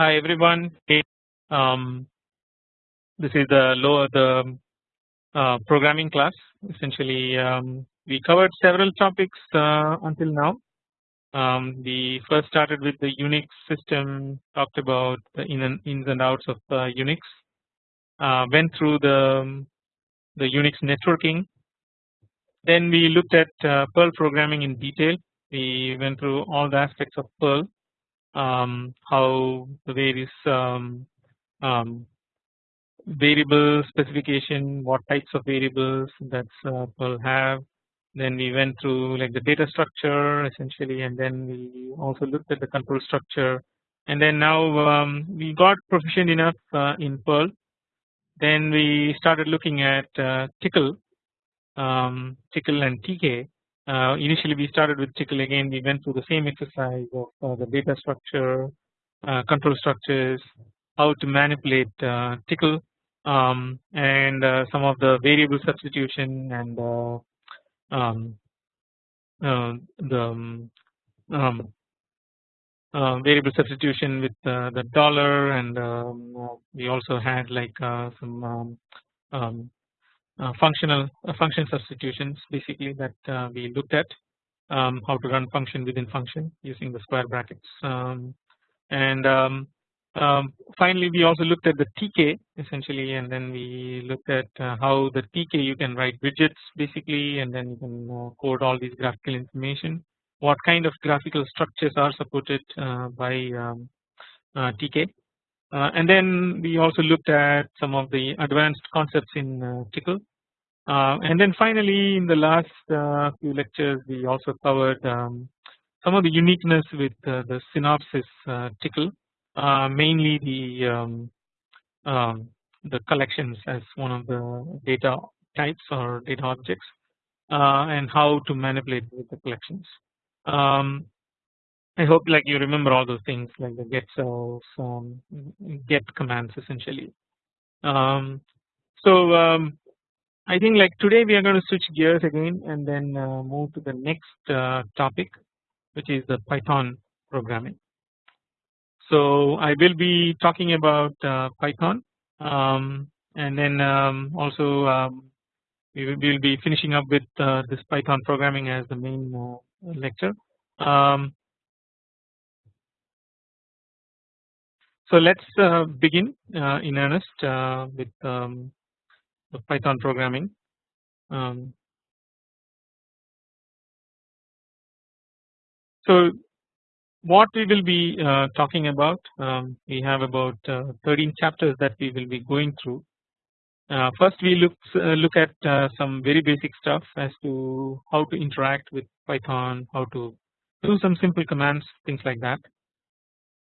Hi everyone. Um, this is the lower the uh, programming class. Essentially, um, we covered several topics uh, until now. Um, we first started with the Unix system, talked about the in and ins and outs of uh, Unix, uh, went through the the Unix networking. Then we looked at uh, Perl programming in detail. We went through all the aspects of Perl um, how the various um, um, variable specification, what types of variables that uh, will have. Then we went through like the data structure essentially, and then we also looked at the control structure. And then now um, we got proficient enough uh, in Perl. Then we started looking at uh, Tcl, um, Tcl and TK, uh, initially we started with Tcl again. We went through the same exercise of uh, the data structure, uh, control structures, how to manipulate uh, Tcl um, and uh, some of the variable substitution and uh, um, the um, um variable substitution with the dollar and um, we also had like some um, uh, functional uh, function substitutions basically that uh, we looked at um, how to run function within function using the square brackets. Um, and um, um finally we also looked at the TK essentially and then we looked at uh, how the TK you can write widgets basically and then you can uh, code all these graphical information. What kind of graphical structures are supported uh, by um, TK uh, and then we also looked at some of the advanced concepts in uh, Tcl uh, and then finally in the last uh, few lectures we also covered um, some of the uniqueness with uh, the Synopsys uh, Tcl mainly the um, um, the collections as one of the data types or data objects and how to manipulate with the collections. Um, I hope like you remember all those things like the get cells, um, get commands essentially. Um, so um, I think like today we are going to switch gears again and then uh, move to the next uh, topic which is the Python programming. So I will be talking about uh, Python um, and then um, also um, we will, be finishing up with uh, this Python programming as the main uh, lecture. Um, So let's uh, begin uh, in earnest uh, with um, Python programming. Um, so what we will be uh, talking about um, we have about uh, 13 chapters that we will be going through. Uh, first we look look at some very basic stuff as to how to interact with Python, how to do some simple commands, things like that.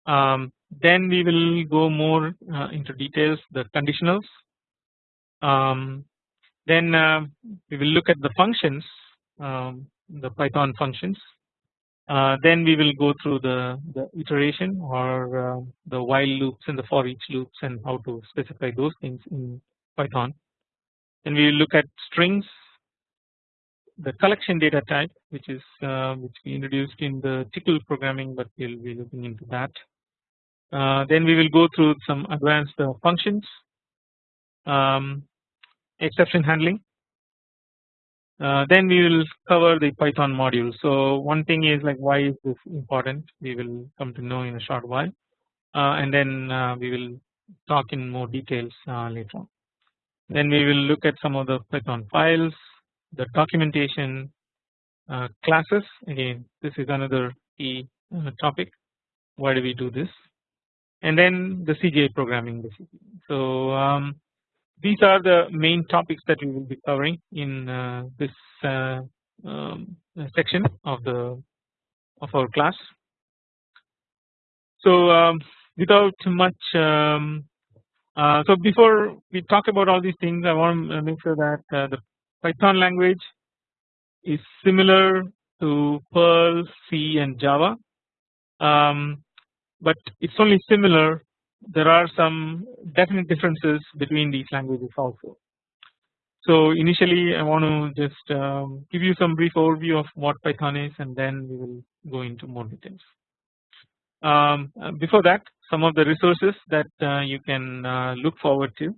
Um, then we will go more uh, into details the conditionals. Um, then uh, we will look at the functions, um, the Python functions. Uh, then we will go through the, the iteration or uh, the while loops and the for each loops and how to specify those things in Python. Then we will look at strings, the collection data type, which is uh, which we introduced in the Tcl programming, but we'll be looking into that. Uh, then we will go through some advanced uh, functions, um, exception handling. Uh, then we will cover the Python module. So one thing is like why is this important? We will come to know in a short while, and then we will talk in more details later on. Then we will look at some of the Python files, the documentation, uh, classes again this is another key topic why do we do this and then the CGI programming basically. So um, these are the main topics that we will be covering in uh, this uh, um, section of the of our class. So um, without much um, uh, so before we talk about all these things I want to make sure that uh, the Python language is similar to Perl, C and Java. Um, but it's only similar there are some definite differences between these languages also. So initially I want to just um, give you some brief overview of what Python is and then we will go into more details. Um, before that some of the resources that uh, you can uh, look forward to.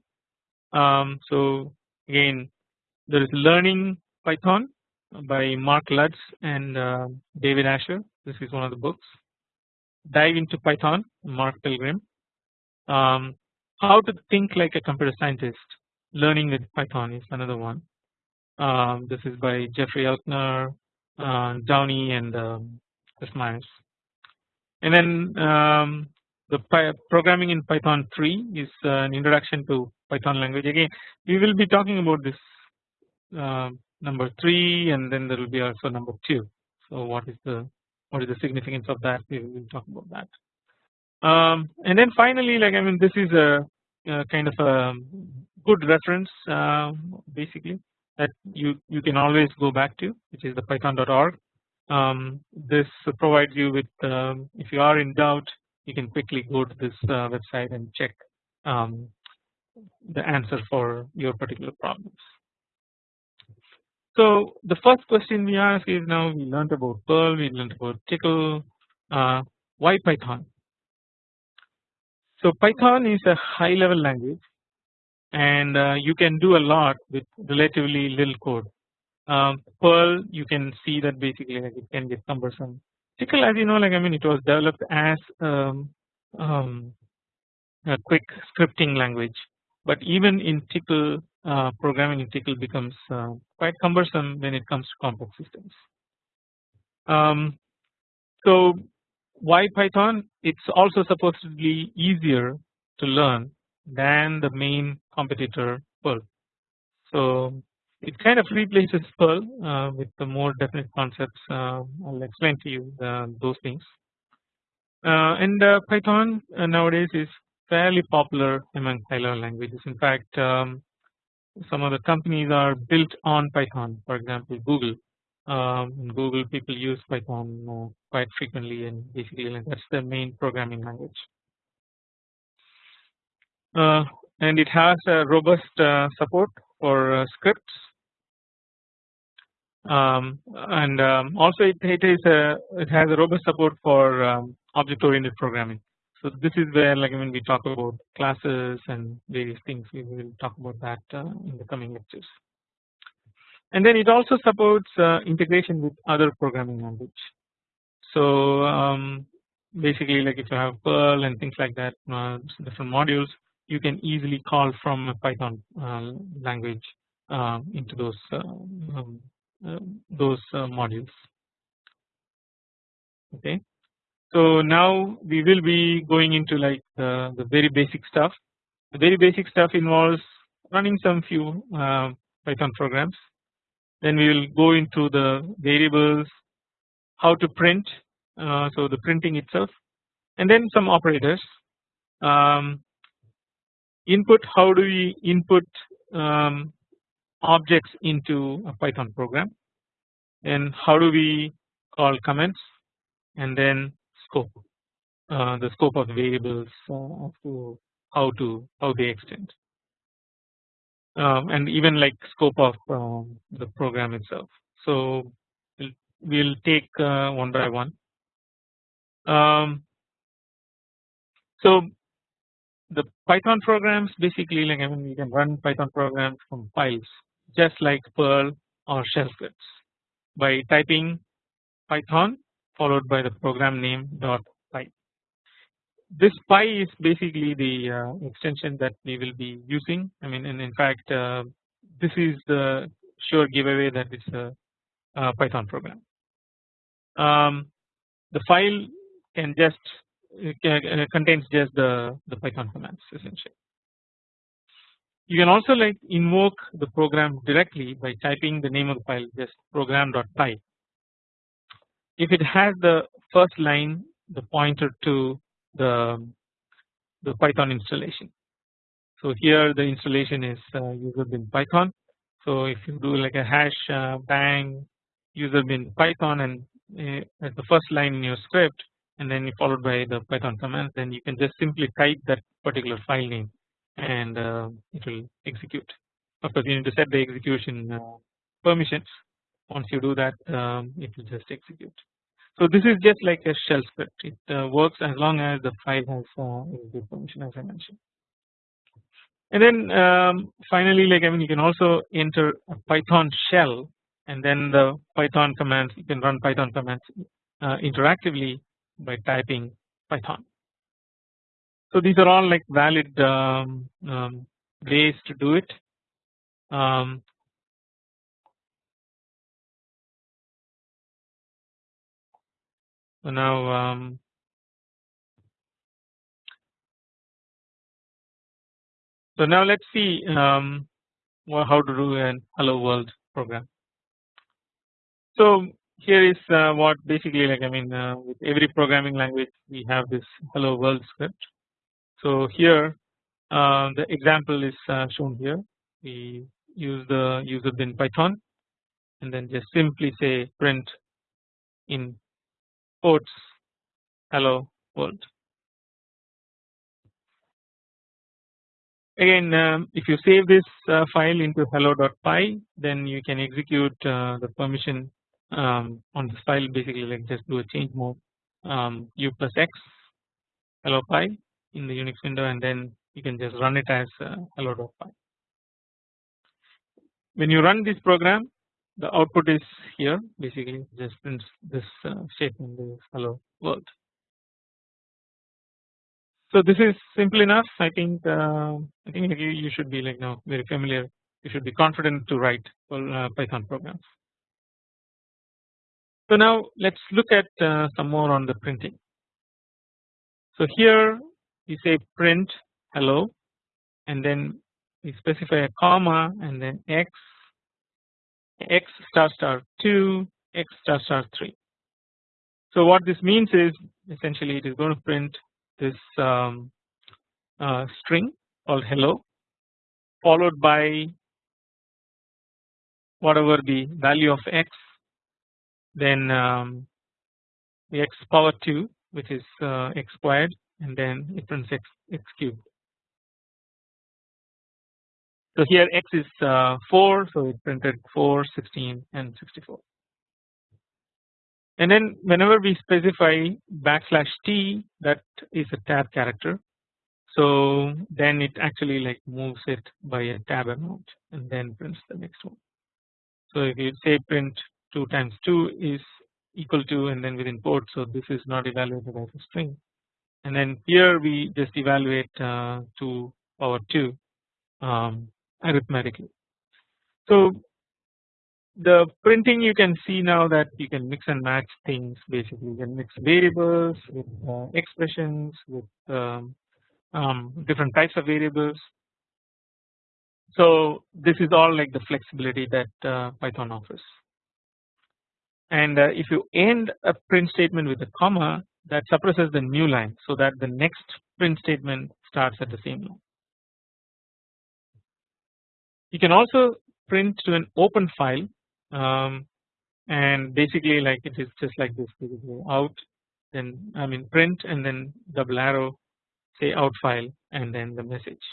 Um, so again there is learning Python by Mark Lutz and uh, David Ascher this is one of the books. Dive into Python Mark Pilgrim. Um, how to think like a computer scientist learning with Python is another one. Um, this is by Jeffrey Elkner, uh, Downey and um, Meyers. And then um, the programming in Python 3 is an introduction to Python language. Again, we will be talking about this uh, number 3 and then there will be also number 2. So what is the what is the significance of that? We will talk about that. Um, and then finally, like I mean, this is a, a kind of a good reference uh, basically that you you can always go back to, which is the python.org. Um, this provides you with um, if you are in doubt, you can quickly go to this uh, website and check um, the answer for your particular problems. So the first question we ask is now we learned about Perl, we learned about Tcl, uh, why Python? So Python is a high level language and uh, you can do a lot with relatively little code. Um, Perl you can see that basically like it can get cumbersome. Tcl as you know like I mean it was developed as um, um, a quick scripting language but even in Tcl uh, programming in Tcl becomes uh, quite cumbersome when it comes to complex systems. Um, so why Python? It's also supposedly easier to learn than the main competitor Perl. So it kind of replaces Perl uh, with the more definite concepts. Uh, I'll explain to you uh, those things. And Python nowadays is fairly popular among high level languages. In fact, um, some of the companies are built on Python. For example, Google. Um, Google, people use Python uh, quite frequently, and basically that's the main programming language. Uh, and it has a robust uh, support for uh, scripts, um, and um, also it, it is a it has a robust support for um, object-oriented programming. So this is where like when we talk about classes and various things we will talk about that uh, in the coming lectures. And then it also supports uh, integration with other programming language. So um, basically like if you have Perl and things like that uh, different modules you can easily call from a Python uh, language uh, into those uh, um, those modules okay so now we will be going into like the, the very basic stuff. The very basic stuff involves running some few uh, Python programs. Then we will go into the variables, how to print, uh, so the printing itself, and then some operators. Um, input, how do we input um, objects into a Python program, and how do we call comments, and then scope uh, the scope of variables as to how to how they extend um, and even like scope of um, the program itself. So we'll, we'll take uh, one by one. Um, so the Python programs basically like I mean you can run Python programs from files just like Perl or shell scripts by typing Python followed by the program name dot py. This py is basically the uh, extension that we will be using. I mean, and in fact, uh, this is the sure giveaway that it's a, a Python program. Um, the file can just uh, contains just the the Python commands essentially. You can also like invoke the program directly by typing the name of the file just program.py if it has the first line the pointer to the the Python installation. So here the installation is uh, user bin Python. So if you do like a hash uh, bang user bin Python and uh, the first line in your script and then you followed by the Python command then you can just simply type that particular file name and uh, it will execute. Of course you need to set the execution uh, permissions once you do that um, it will just execute. So this is just like a shell script. It uh, works as long as the file has uh, permission as I mentioned. And then um, finally, like I mean, you can also enter a Python shell, and then the Python commands you can run Python commands uh, interactively by typing Python. So these are all like valid um, um, ways to do it. Um, so now um, so now let's see um, how to do an hello world program. So here is uh, what basically like I mean uh, with every programming language we have this hello world script. So here uh, the example is uh, shown here we use the user bin python and then just simply say print in quotes hello world. Again um, if you save this uh, file into hello.py then you can execute uh, the permission um, on this file basically like just do a change mode um, u plus x hello py in the Unix window and then you can just run it as uh, hello.py. When you run this program the output is here basically just prints this uh, statement this hello world. So this is simple enough I think uh, I think you, you should be like now very familiar you should be confident to write uh, Python programs. So now let us look at uh, some more on the printing. So here we say print hello and then we specify a comma and then x x star star 2 x star star 3. So what this means is essentially it is going to print this um, uh, string called hello followed by whatever the value of x then um, the x power 2 which is uh, x squared and then it prints x, x cubed. So here x is uh, 4 so it printed 4, 16 and 64. And then whenever we specify backslash t that is a tab character so then it actually like moves it by a tab amount and then prints the next one. So if you say print 2 times 2 is equal to and then within port so this is not evaluated as a string and then here we just evaluate uh, 2 power 2 um, arithmetically. So the printing you can see now that you can mix and match things basically you can mix variables with uh, expressions with um, um, different types of variables. So this is all like the flexibility that uh, Python offers and uh, if you end a print statement with a comma that suppresses the new line so that the next print statement starts at the same line. You can also print to an open file um, and basically like it is just like this out then I mean print and then double arrow say out file and then the message.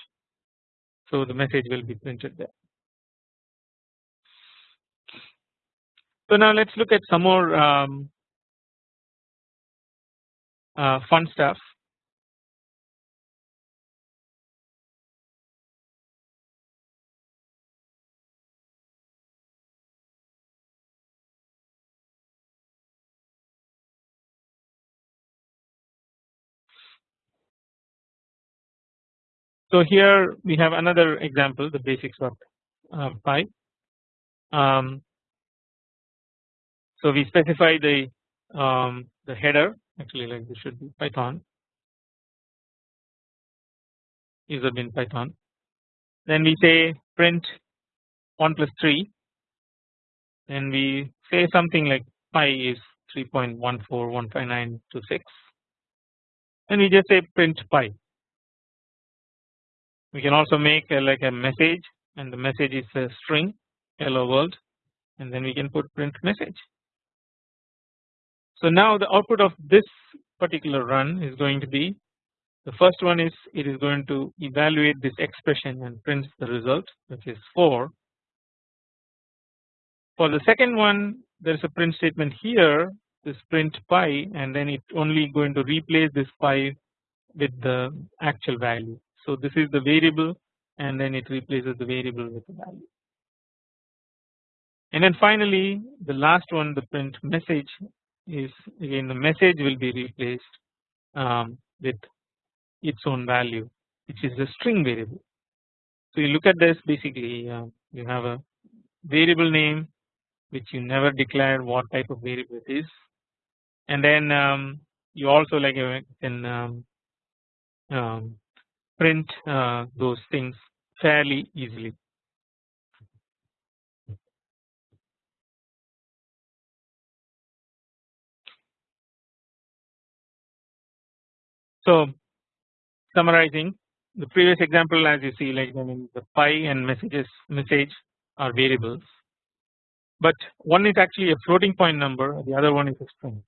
So the message will be printed there. So now let's look at some more um, uh, fun stuff. So here we have another example the basics of uh, Py. Um, so we specify the um, the header actually like this should be Python user bin Python. Then we say print 1 plus 3 and we say something like pi is 3.141596 and we just say print pi. We can also make a, like a message and the message is a string hello world and then we can put print message so now the output of this particular run is going to be the first one is it is going to evaluate this expression and prints the result which is 4. For the second one there is a print statement here this print pi and then it only going to replace this pi with the actual value. So this is the variable and then it replaces the variable with the value. And then finally the last one the print message is again the message will be replaced um, with its own value which is a string variable. So you look at this basically uh, you have a variable name which you never declared what type of variable it is and then um, you also like you can um, um, print uh, those things fairly easily. So summarizing the previous example as you see like I mean the pi and messages message are variables but one is actually a floating point number the other one is a string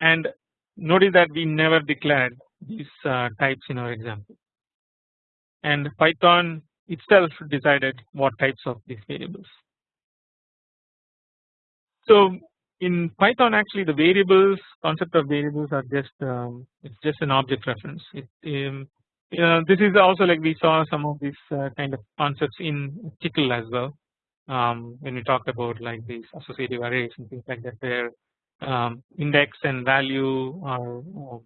and notice that we never declared these uh, types in our example and Python itself decided what types of these variables. So in Python actually the variables concept of variables are just um, it's just an object reference. It, um, you know, this is also like we saw some of these uh, kind of concepts in Tcl as well um, when we talked about like these associative arrays and things like that where um, index and value are um,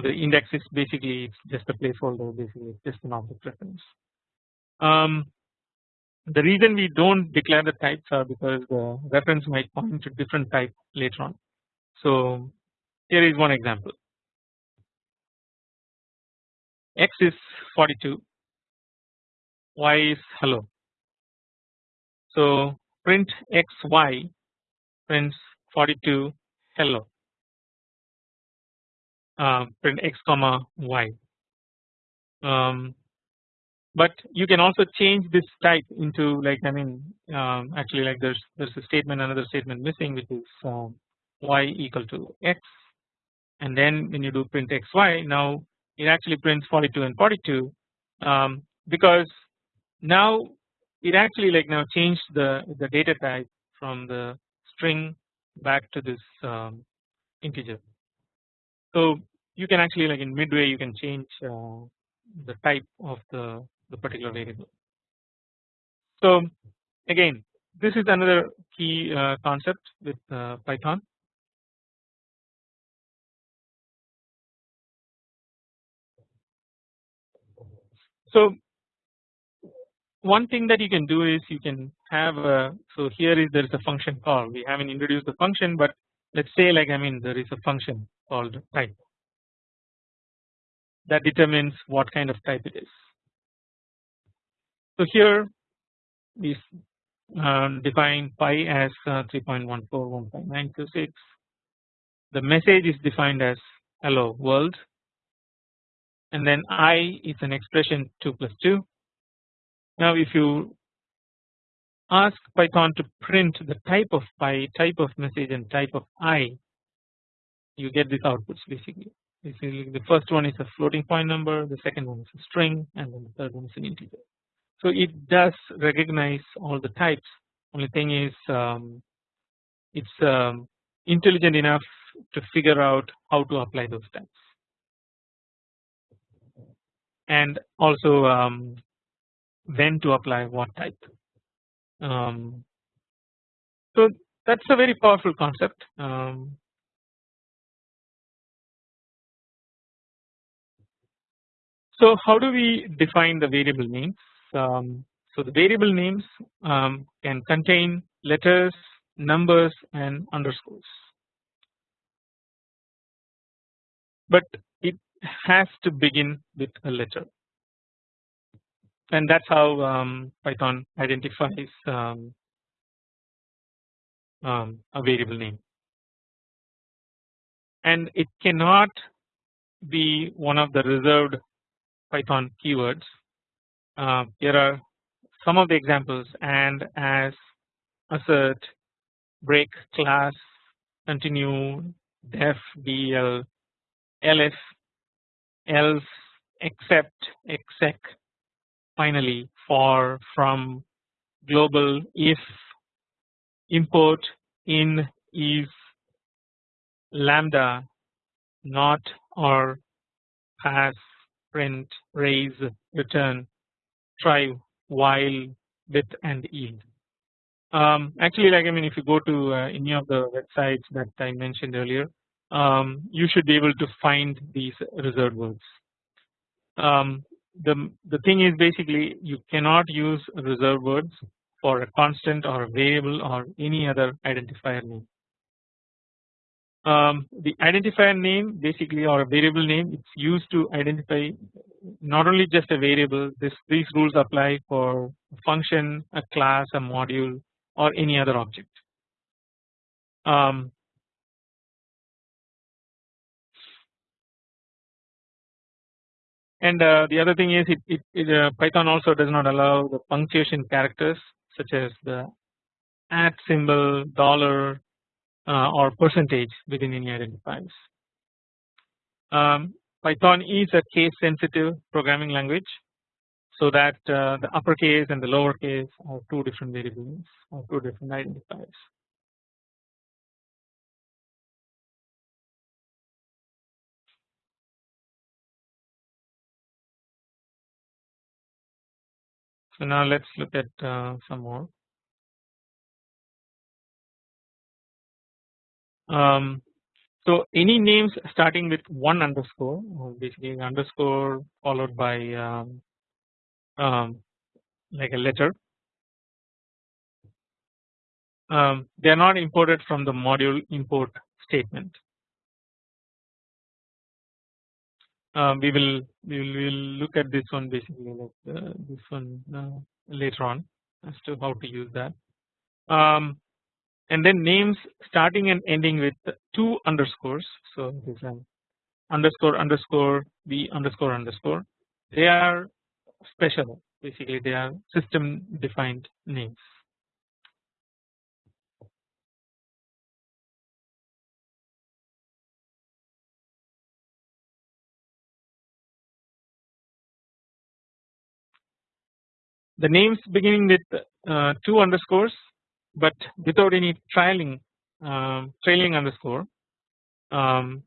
the index is basically it's just a placeholder basically it's just an object reference. Um, the reason we don't declare the types are because the reference might point to different type later on. So here is one example. X is 42, Y is hello. So print xy prints 42 hello uh, print x comma y. Um, but you can also change this type into like I mean um, actually like there's there's a statement another statement missing which is um, y equal to x and then when you do print xy now it actually prints 42 and 42 um, because now it actually like now changed the the data type from the string back to this um, integer. So you can actually like in midway you can change uh, the type of the, the particular variable. So again this is another key uh, concept with uh, Python. So one thing that you can do is you can have a so here is there is a function call we haven't introduced the function but let's say like I mean there is a function called type that determines what kind of type it is. So here we uh, define pi as uh, 3.1415926 the message is defined as hello world and then i is an expression 2 plus 2 now if you ask Python to print the type of pi, type of message and type of i, you get these outputs basically. Basically the first one is a floating point number, the second one is a string and then the third one is an integer. So it does recognize all the types only thing is um, it's um, intelligent enough to figure out how to apply those types and also um, when to apply what type. Um, so that's a very powerful concept. Um, so how do we define the variable names? Um, so the variable names um, can contain letters, numbers, and underscores. But it has to begin with a letter and that's how um, Python identifies um, um, a variable name and it cannot be one of the reserved Python keywords. Uh, here are some of the examples and as assert, break, class, continue, def, del, elif, else, except, exec, finally for from global if import in is lambda not or pass print raise return try while with and yield. Um, actually like I mean if you go to uh, any of the websites that I mentioned earlier um, you should be able to find these reserved words. Um, the, the thing is basically you cannot use reserved words for a constant or a variable or any other identifier name. Um, the identifier name basically or a variable name it's used to identify not only just a variable this these rules apply for a function a class a module or any other object. Um, and uh, the other thing is it, it, it uh, Python also does not allow the punctuation characters such as the at symbol dollar or percentage within any identifiers. Um, Python is a case sensitive programming language so that uh, the uppercase and the lowercase are two different variables or two different identifiers. So now let's look at uh, some more. Um, so any names starting with one underscore, basically underscore followed by um, um, like a letter. Um, they are not imported from the module import statement. Um, we will we will we'll look at this one basically like uh, this one uh, later on as to how to use that. Um, and then names starting and ending with two underscores. So this underscore underscore b underscore underscore. They are special basically they are system defined names. The names beginning with uh, two underscores but without any trailing um, trailing underscore um,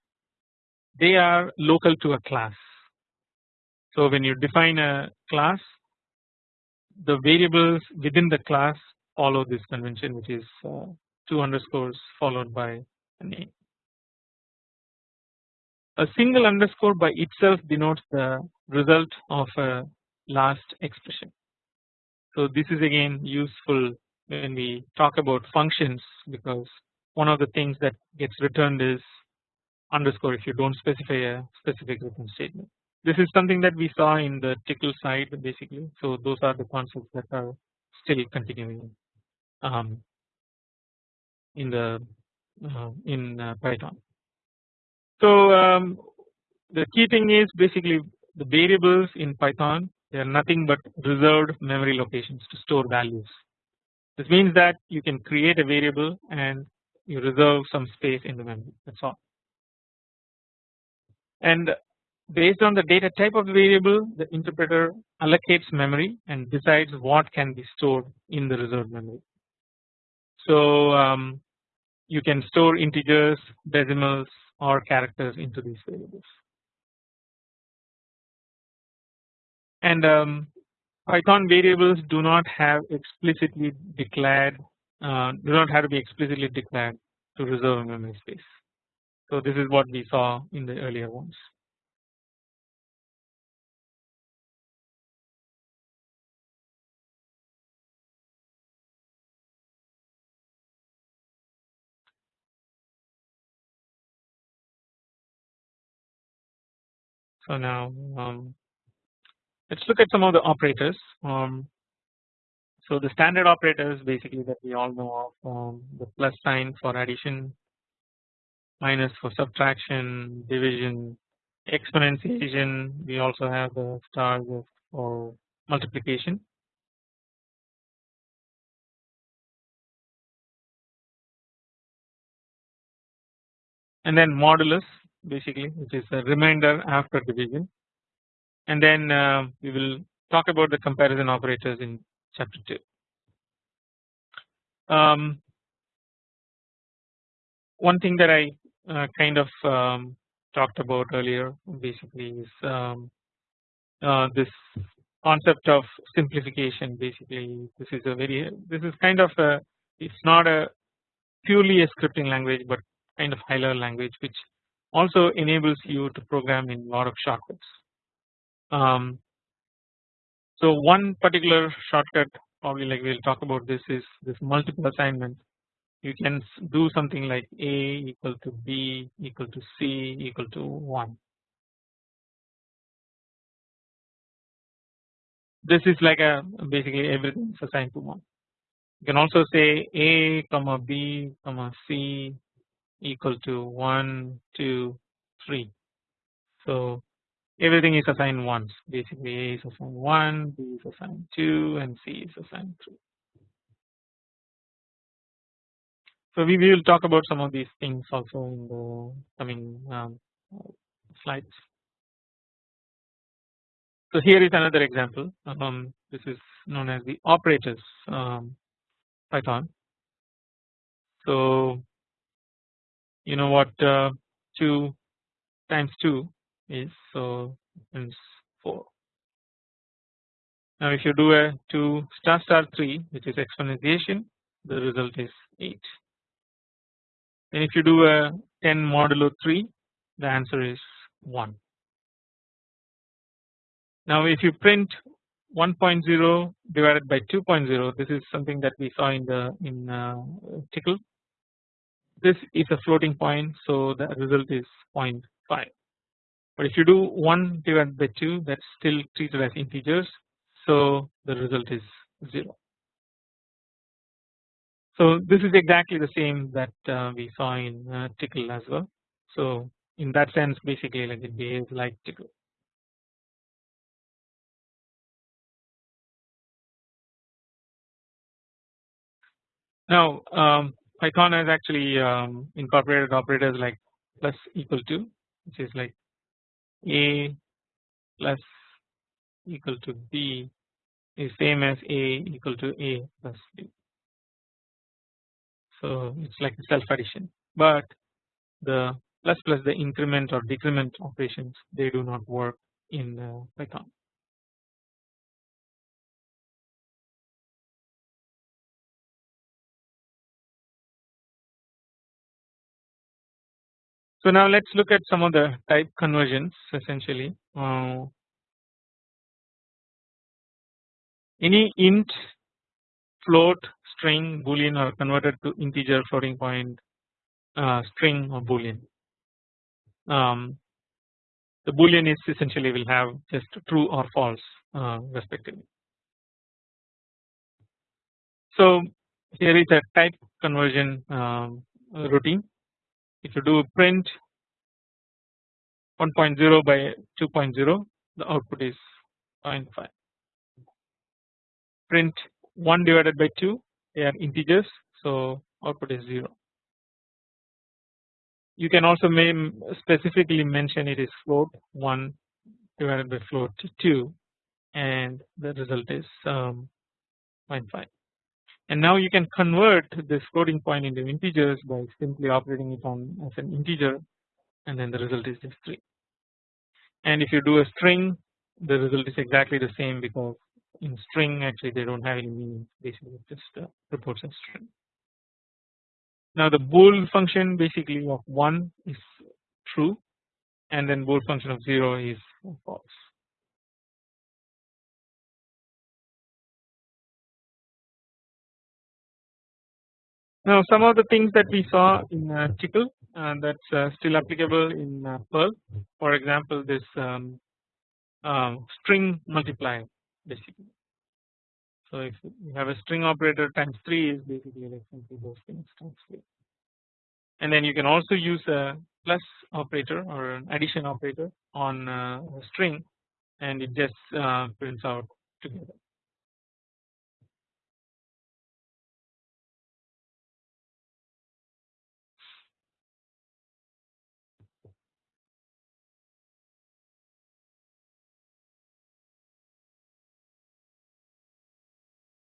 they are local to a class. So when you define a class the variables within the class follow this convention which is uh, two underscores followed by a name. A single underscore by itself denotes the result of a last expression. So this is again useful when we talk about functions because one of the things that gets returned is underscore if you don't specify a specific return statement. This is something that we saw in the Tcl side basically. So those are the concepts that are still continuing um, in the uh, in uh, Python. So um, the key thing is basically the variables in Python they are nothing but reserved memory locations to store values. This means that you can create a variable and you reserve some space in the memory that is all. And based on the data type of the variable the interpreter allocates memory and decides what can be stored in the reserved memory. So um, you can store integers, decimals or characters into these variables. And um, Python variables do not have explicitly declared uh, do not have to be explicitly declared to reserve memory space. So this is what we saw in the earlier ones. So now um, let's look at some of the operators. Um, so the standard operators basically that we all know of um, the plus sign for addition, minus for subtraction, division, exponentiation. We also have the star for multiplication. And then modulus basically which is a remainder after division and then uh, we will talk about the comparison operators in chapter 2. Um, one thing that I uh, kind of um, talked about earlier basically is um, uh, this concept of simplification basically this is a very this is kind of a it's not a purely a scripting language but kind of high level language which also enables you to program in a lot of shortcuts. Um, so one particular shortcut probably like we will talk about this is this multiple assignment you can do something like a equal to b equal to c equal to 1 this is like a basically everything is assigned to 1 you can also say a comma b comma c equal to 1 2 3 so everything is assigned once. Basically a is assigned 1 b is assigned 2 and c is assigned 3 so we will talk about some of these things also in the coming um, slides. So here is another example. Um, this is known as the operators um, Python. So you know what uh, 2 times 2 is so it's 4. Now if you do a 2 star star 3 which is exponentiation the result is 8 and if you do a 10 modulo 3 the answer is 1. Now if you print 1.0 divided by 2.0 this is something that we saw in the in uh, Tcl this is a floating point so the result is 0.5 but if you do 1 divided by 2 that's still treated as integers so the result is 0. So this is exactly the same that uh, we saw in uh, Tcl as well so in that sense basically like it behaves like Tcl. Now um, Python has actually um, incorporated operators like plus equal to which is like a plus equal to b is same as a equal to a plus b. So it's like self addition but the plus plus the increment or decrement operations they do not work in uh, Python. So now let's look at some of the type conversions essentially. Uh, any int, float, string, boolean are converted to integer, floating point, uh, string or boolean. Um, the boolean is essentially will have just true or false uh, respectively. So here is a type conversion um, routine if you do print 1.0 by 2.0 the output is 0.5 print 1 divided by 2 they are integers so output is 0 you can also specifically mention it is float 1 divided by float 2 and the result is um, 0.5 and now you can convert this floating point into integers by simply operating it on as an integer and then the result is just 3 and if you do a string the result is exactly the same because in string actually they do not have any meaning basically it just uh, reports a string. Now the bool function basically of 1 is true and then bool function of 0 is false. Now some of the things that we saw in uh, Tcl uh, that's uh, still applicable in uh, Perl for example this um, um, string multiplier basically. So if you have a string operator times 3 is basically like simply those things times 3 and then you can also use a plus operator or an addition operator on uh, a string and it just uh, prints out together.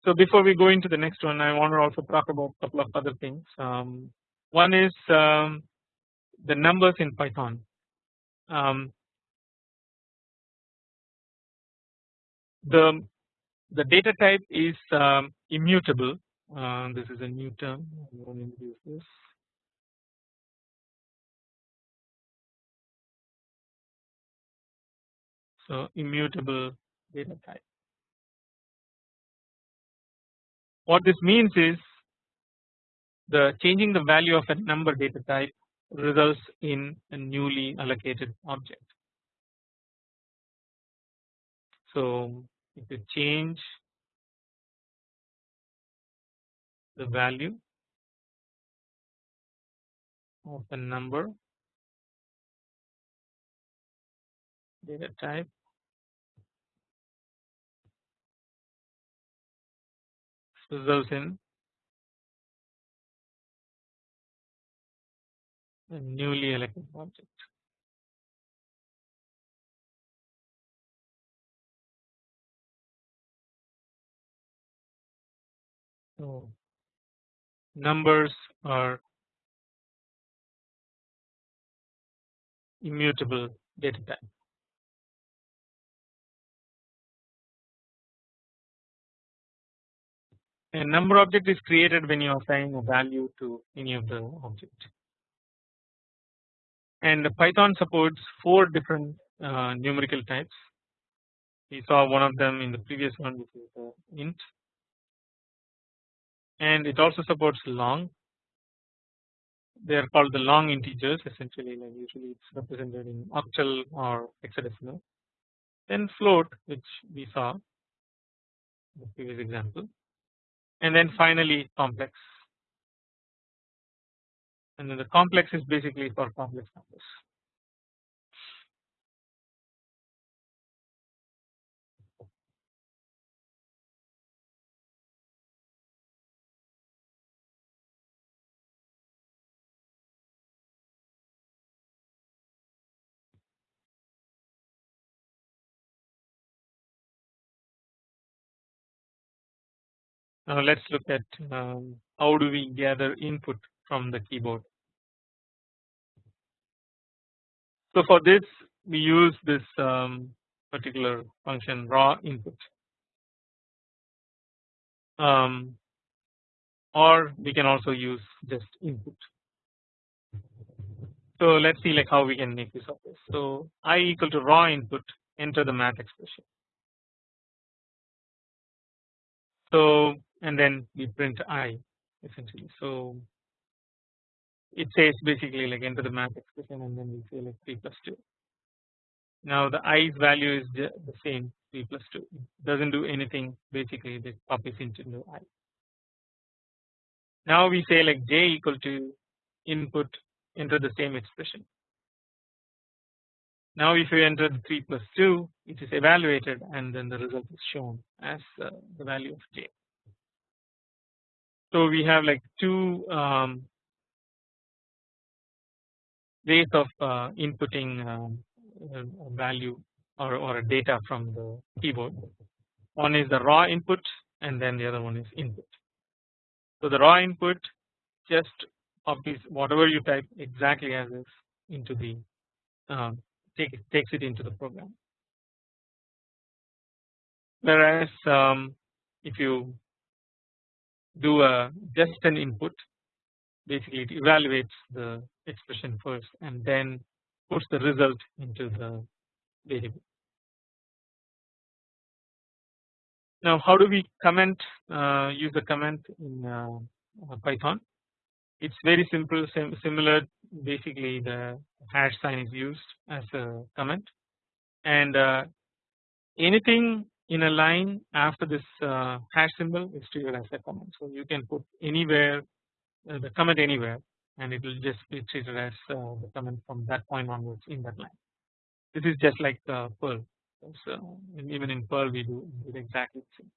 So before we go into the next one I want to also talk about a couple of other things um, One is um, the numbers in Python. Um, the the data type is um, immutable. Uh, this is a new term. I'm going to introduce this. So immutable data type. What this means is the changing the value of a number data type results in a newly allocated object. So if you change the value of a number data type results in a newly elected object. So numbers are immutable data type. A number object is created when you assign a value to any of the object and Python supports four different uh, numerical types. We saw one of them in the previous one which is the int and it also supports long. They are called the long integers essentially like usually it's represented in octal or hexadecimal. Then float which we saw in the previous example and then finally complex and then the complex is basically for complex numbers. Now let us look at um, how do we gather input from the keyboard. So for this we use this um, particular function raw input um, or we can also use just input. So let us see like how we can make use of this. So i equal to raw input enter the math expression. So and then we print i essentially. So it says basically like enter the math expression and then we say like 3 plus 2. Now the i's value is the same 3 plus 2 it does not do anything basically this copies into i. Now we say like j equal to input enter the same expression. Now if you enter the 3 plus 2 it is evaluated and then the result is shown as uh, the value of j. So we have like two um, ways of uh, inputting um, value or, or a data from the keyboard. One is the raw input and then the other one is input. So the raw input just copies whatever you type exactly as is into the um, take takes it into the program. Whereas um, if you do a just an input basically it evaluates the expression first and then puts the result into the variable. Now how do we comment uh, use the comment in uh, uh Python? It's very simple sim similar basically the hash sign is used as a comment and uh, anything in a line after this uh, hash symbol is treated as a comment. So you can put anywhere uh, the comment anywhere and it will just be treated as uh, the comment from that point onwards in that line. This is just like uh, Perl. So even in Perl we do it exactly the same.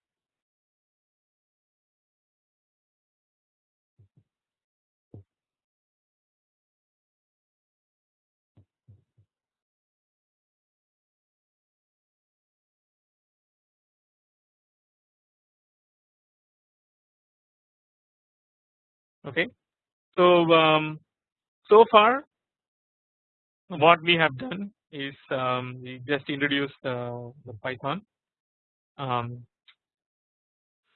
Okay. So um, so far what we have done is um, we just introduced uh, the Python. Um,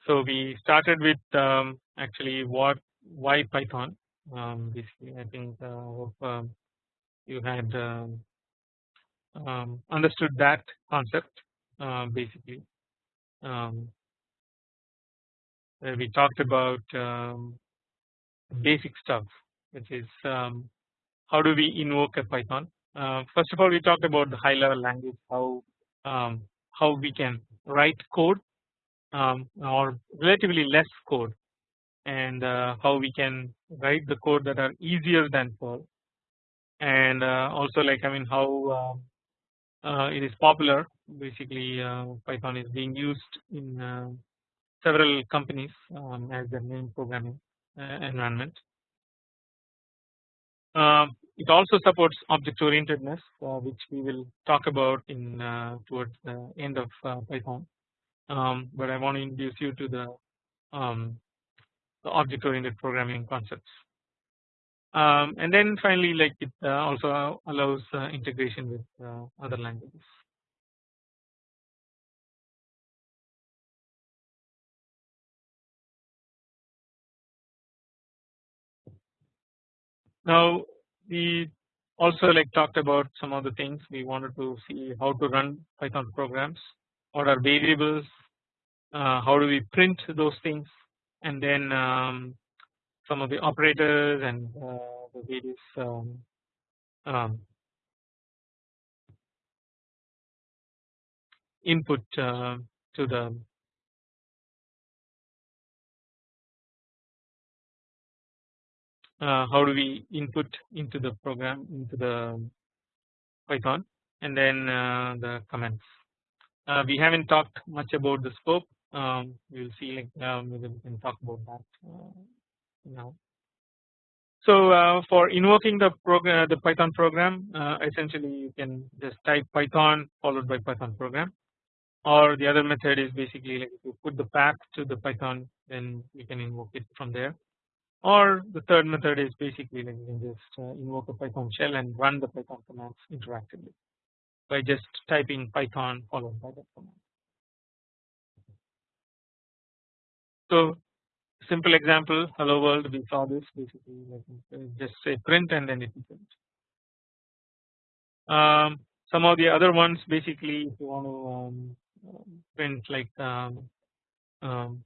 so we started with um, actually what why Python. Um, basically, I think uh, um, you had understood that concept uh, basically. we talked about basic stuff, which is how do we invoke a Python. Uh, first of all, we talked about the high level language, how how we can write code um, or relatively less code and uh, how we can write the code that are easier than Perl and uh, also like I mean how um, uh, it is popular. Basically uh, Python is being used in uh, several companies um, as their main programming environment. Um, it also supports object orientedness which we will talk about in towards the end of Python um, but I want to introduce you to the, um, the object oriented programming concepts. Um, and then finally like it uh, also allows uh, integration with uh, other languages. Now we also like talked about some of the things. We wanted to see how to run Python programs, what are variables, uh, how do we print those things? And then um, some of the operators and uh, the various um, um, input uh, to the how do we input into the program into the Python and then uh, the comments. Uh, we haven't talked much about the scope um, we will see like um, we can talk about that uh, now. So uh, for invoking the program, the Python program, uh, essentially you can just type Python followed by Python program, or the other method is basically like if you put the path to the Python, then you can invoke it from there. Or the third method is basically like you can just uh, invoke a Python shell and run the Python commands interactively by just typing Python followed by that command. So simple example hello world we saw this basically like just say print and then it will print. Um, some of the other ones basically if you want to um, print like um, um,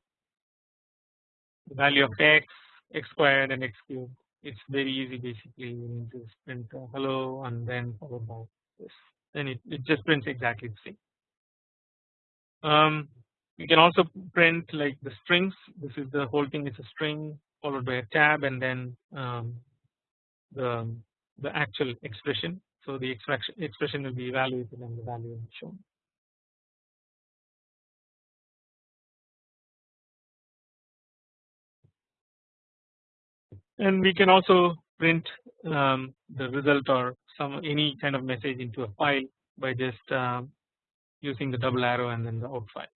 the value of x, x squared and x cubed. It's very easy basically. You just print hello and then followed by this. Then it, it just prints exactly the same. Um, you can also print like the strings. This is the whole thing is a string followed by a tab and then um, the the actual expression. So the expression expression will be evaluated and the value will be shown. And we can also print um, the result or some any kind of message into a file by just um, using the double arrow and then the out file.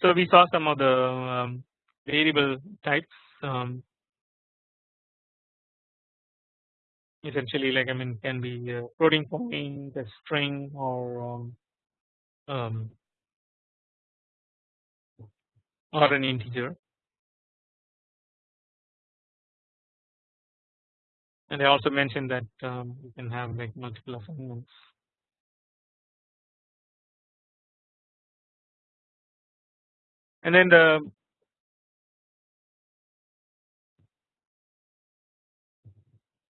So we saw some of the um, variable types um, essentially like I mean can be a floating point, a string or um, um, or an integer. And I also mentioned that um, you can have like multiple assignments and then the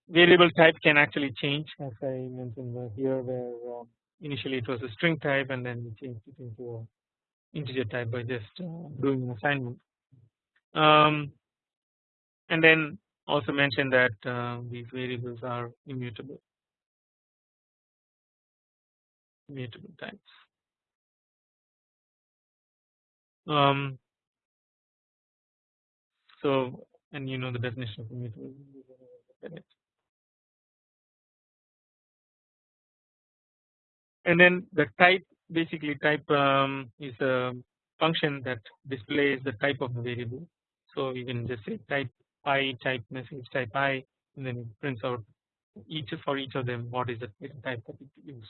variable type can actually change as I mentioned here where um, initially it was a string type and then we changed it into a integer type by just uh, doing an assignment. Um, and then also mention that uh, these variables are immutable. Immutable types. Um, so and you know the definition of immutable. And then the type basically type um, is a function that displays the type of the variable. So you can just say type i type message type i and then it prints out each for each of them what is the type that it used.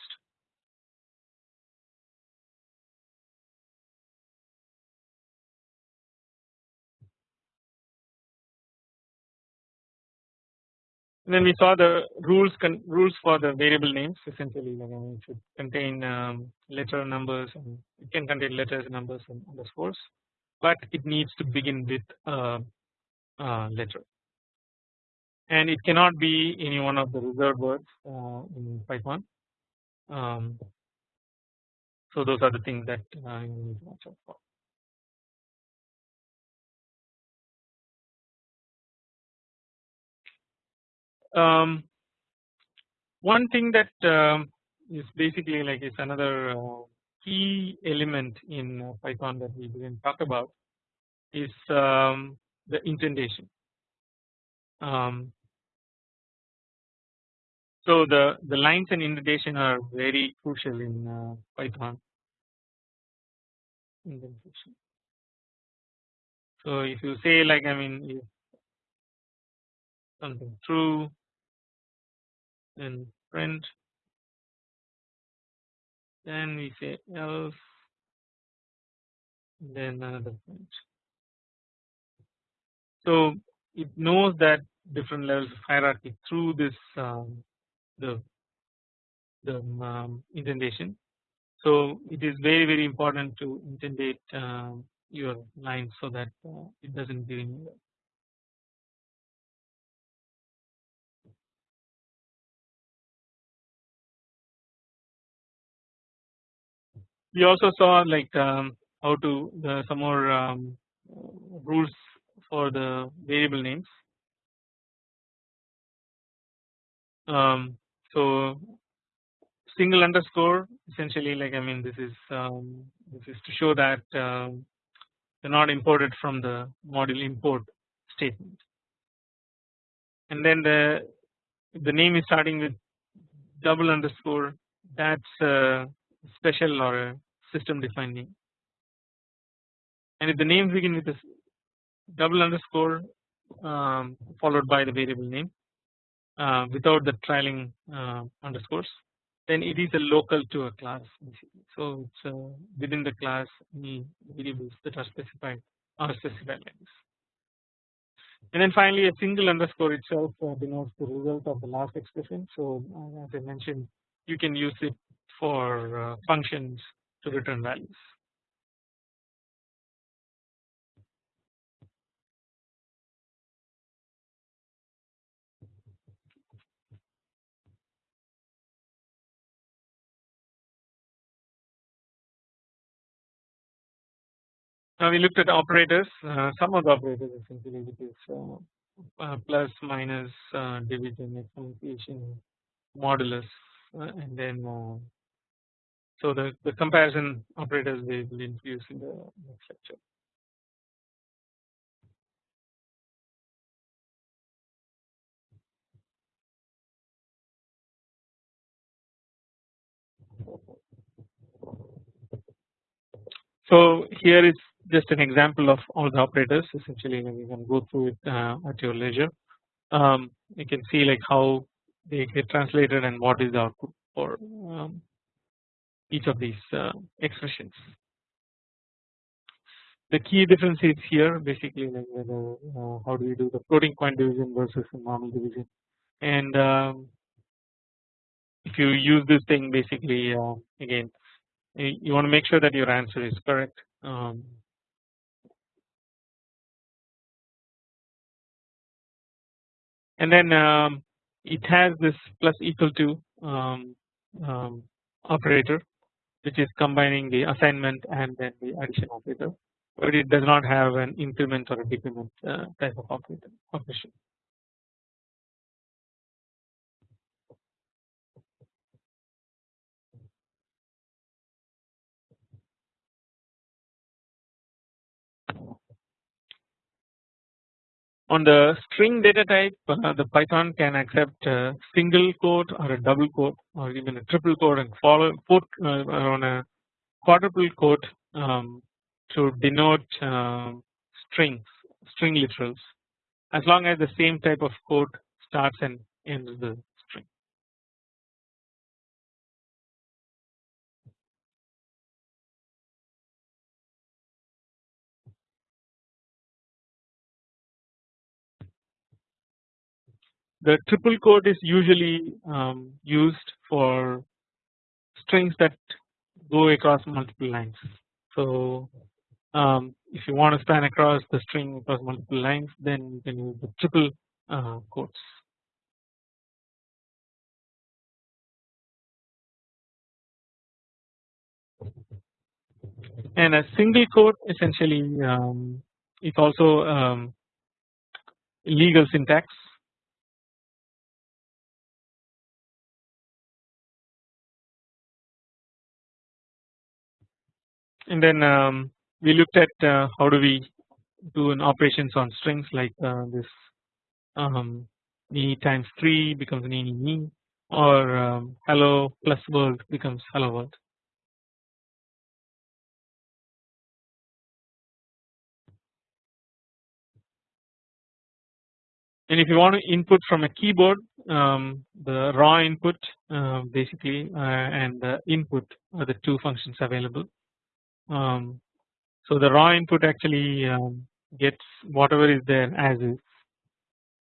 And then we saw the rules rules for the variable names essentially I mean, it should contain um, letter numbers and it can contain letters numbers and underscores but it needs to begin with a, a letter and it cannot be any one of the reserved words uh, in Python. Um, so those are the things that uh, you need to watch out for. Um, one thing that um, is basically like is another uh, key element in uh, Python that we didn't talk about is um, the indentation. Um, so the the lines and indentation are very crucial in uh, Python. Indentation. So if you say like I mean something true then print then we say else then another print. So it knows that different levels of hierarchy through this um, the the um, indentation. So it is very very important to indentate uh, your lines so that uh, it doesn't get anywhere. We also saw like um, how to some more um, rules for the variable names. Um, so single underscore essentially like I mean this is um, this is to show that um, they're not imported from the module import statement and then the the name is starting with double underscore that's uh, special or a system defined name and if the name begin with a double underscore um, followed by the variable name uh, without the trailing uh, underscores then it is a local to a class so it's uh, within the class any variables that are specified are specified like this. And then finally a single underscore itself uh, denotes the result of the last expression. So uh, as I mentioned you can use it for uh, functions to return values. Now we looked at operators, uh, some of the operators essentially which is uh, uh, plus, minus, uh, division, exponentiation, modulus, uh, and then so the, the comparison operators we will introduce in the next lecture. So here is just an example of all the operators essentially you can go through it uh, at your leisure. Um, you can see like how they get translated and what is the output for um, each of these uh, expressions. The key difference is here basically like whether uh, how do we do the floating point division versus normal division? And um, if you use this thing basically uh, again you want to make sure that your answer is correct um, and then um, it has this plus equal to um, operator which is combining the assignment and then the addition operator but it does not have an increment or a decrement uh, type of operator operation. On the string data type uh, the Python can accept a single quote or a double quote or even a triple quote and follow quote uh, on a quadruple quote um, to denote uh, strings string literals. As long as the same type of quote starts and ends the The triple quote is usually um, used for strings that go across multiple lines. So um, if you want to span across the string across multiple lines then you can use the triple uh, quotes. And a single quote essentially um, is also um, legal syntax and then um, we looked at uh, how do we do an operations on strings like uh, this um, ni times 3 becomes ni ni ni or um, hello plus world becomes hello world. And if you want to input from a keyboard um, the raw input uh, basically uh, and the input are the two functions available. Um, so the raw input actually um, gets whatever is there as is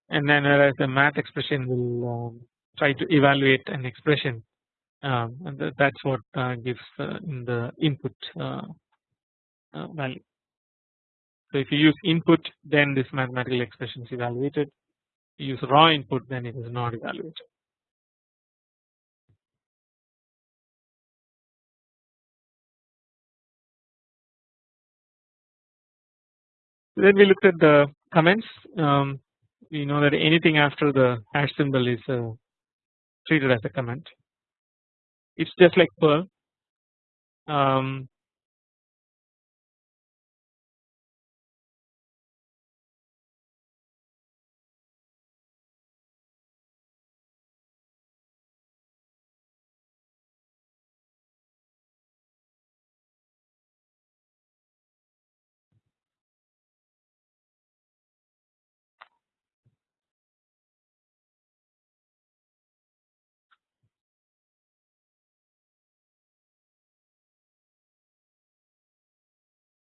and then whereas the math expression will um, try to evaluate an expression um, and that is what uh, gives uh, in the input uh, uh, value. So if you use input then this mathematical expression is evaluated you use raw input then it is not evaluated. Then we looked at the comments. Um, we know that anything after the hash symbol is uh, treated as a comment. It's just like Perl. Um,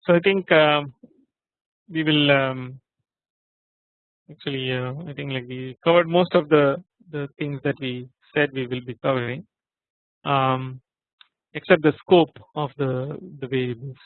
So I think um, we will um, actually uh, I think like we covered most of the the things that we said we will be covering um, except the scope of the the variables.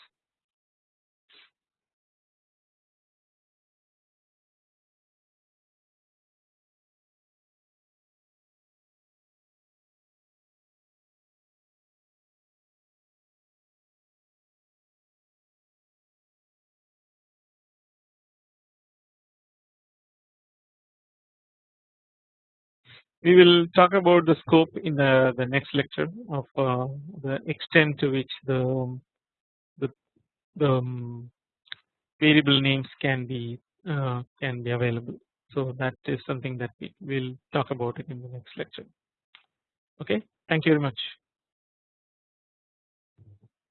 We will talk about the scope in the, the next lecture of uh, the extent to which the the, the um, variable names can be uh, can be available. So that is something that we will talk about it in the next lecture. Okay, thank you very much.